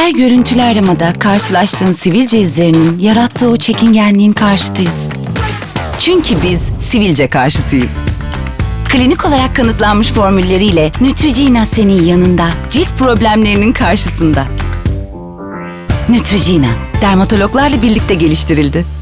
Her görüntülü aramada karşılaştığın sivilce izlerinin yarattığı o çekingenliğin karşıtıyız. Çünkü biz sivilce karşıtıyız. Klinik olarak kanıtlanmış formülleriyle Neutrogena senin yanında, cilt problemlerinin karşısında. Neutrogena, dermatologlarla birlikte geliştirildi.